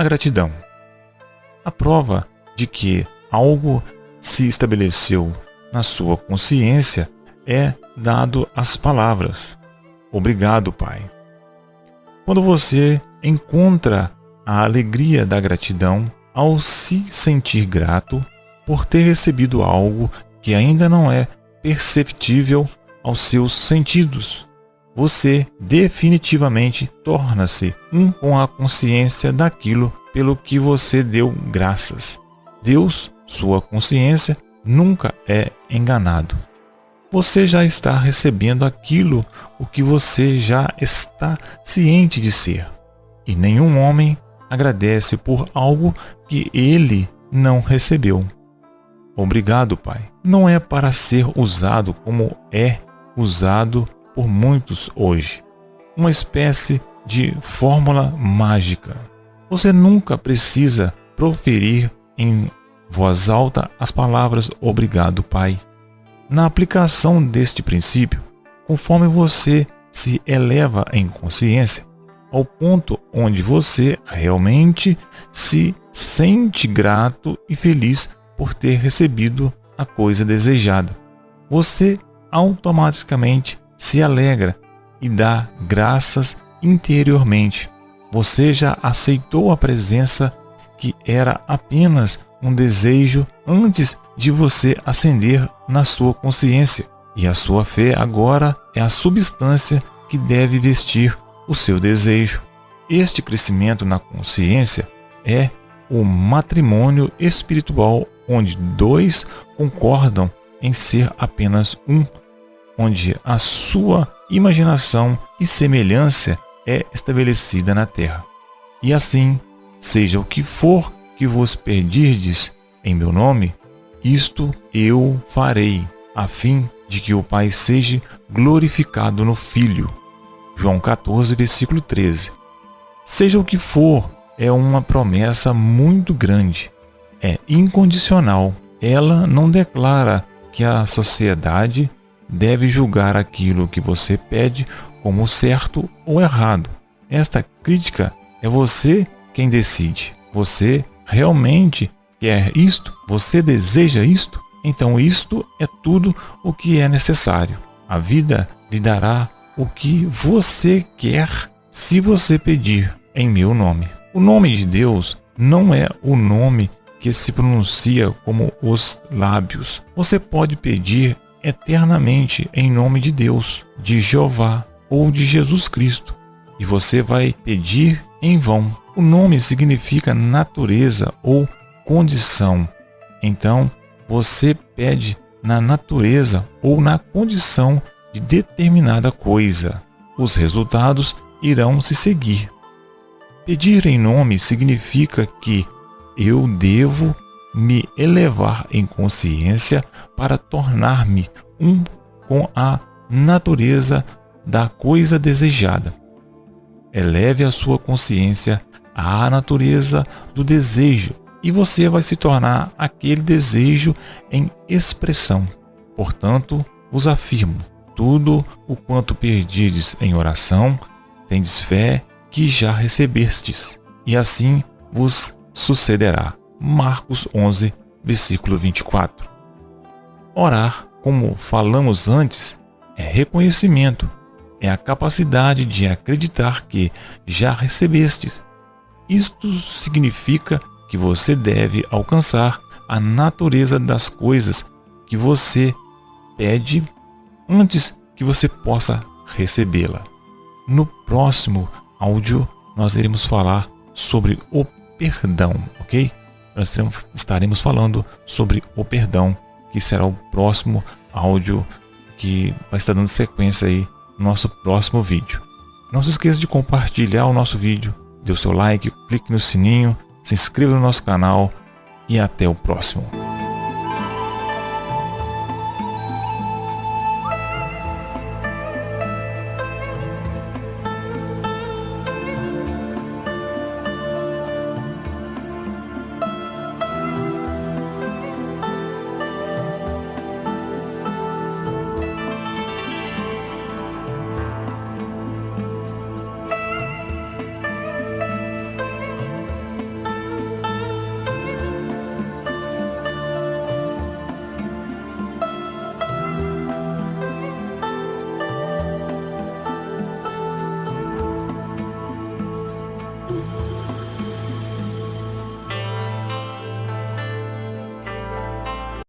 a gratidão. A prova de que algo se estabeleceu na sua consciência é dado as palavras: Obrigado, Pai. Quando você encontra a alegria da gratidão ao se sentir grato por ter recebido algo que ainda não é perceptível aos seus sentidos, você definitivamente torna-se um com a consciência daquilo pelo que você deu graças. Deus, sua consciência, nunca é enganado. Você já está recebendo aquilo o que você já está ciente de ser. E nenhum homem agradece por algo que ele não recebeu. Obrigado, Pai. Não é para ser usado como é usado por muitos hoje. Uma espécie de fórmula mágica. Você nunca precisa proferir em voz alta as palavras obrigado, Pai. Na aplicação deste princípio, conforme você se eleva em consciência, ao ponto onde você realmente se sente grato e feliz por ter recebido a coisa desejada. Você automaticamente se alegra e dá graças interiormente. Você já aceitou a presença que era apenas um desejo antes de você acender na sua consciência. E a sua fé agora é a substância que deve vestir o seu desejo. Este crescimento na consciência é o matrimônio espiritual onde dois concordam em ser apenas um, onde a sua imaginação e semelhança é estabelecida na terra. E assim, seja o que for que vos pedirdes em meu nome, isto eu farei, a fim de que o Pai seja glorificado no Filho. João 14, versículo 13. Seja o que for, é uma promessa muito grande é incondicional. Ela não declara que a sociedade deve julgar aquilo que você pede como certo ou errado. Esta crítica é você quem decide. Você realmente quer isto? Você deseja isto? Então isto é tudo o que é necessário. A vida lhe dará o que você quer se você pedir em meu nome. O nome de Deus não é o nome que se pronuncia como os lábios. Você pode pedir eternamente em nome de Deus, de Jeová ou de Jesus Cristo, e você vai pedir em vão. O nome significa natureza ou condição. Então, você pede na natureza ou na condição de determinada coisa. Os resultados irão se seguir. Pedir em nome significa que eu devo me elevar em consciência para tornar-me um com a natureza da coisa desejada. Eleve a sua consciência à natureza do desejo e você vai se tornar aquele desejo em expressão. Portanto, vos afirmo: tudo o quanto perdides em oração, tendes fé que já recebestes, e assim vos sucederá. Marcos 11, versículo 24. Orar, como falamos antes, é reconhecimento, é a capacidade de acreditar que já recebestes. Isto significa que você deve alcançar a natureza das coisas que você pede antes que você possa recebê-la. No próximo áudio, nós iremos falar sobre o perdão, ok? Nós estaremos falando sobre o perdão, que será o próximo áudio que vai estar dando sequência aí no nosso próximo vídeo. Não se esqueça de compartilhar o nosso vídeo, dê o seu like, clique no sininho, se inscreva no nosso canal e até o próximo.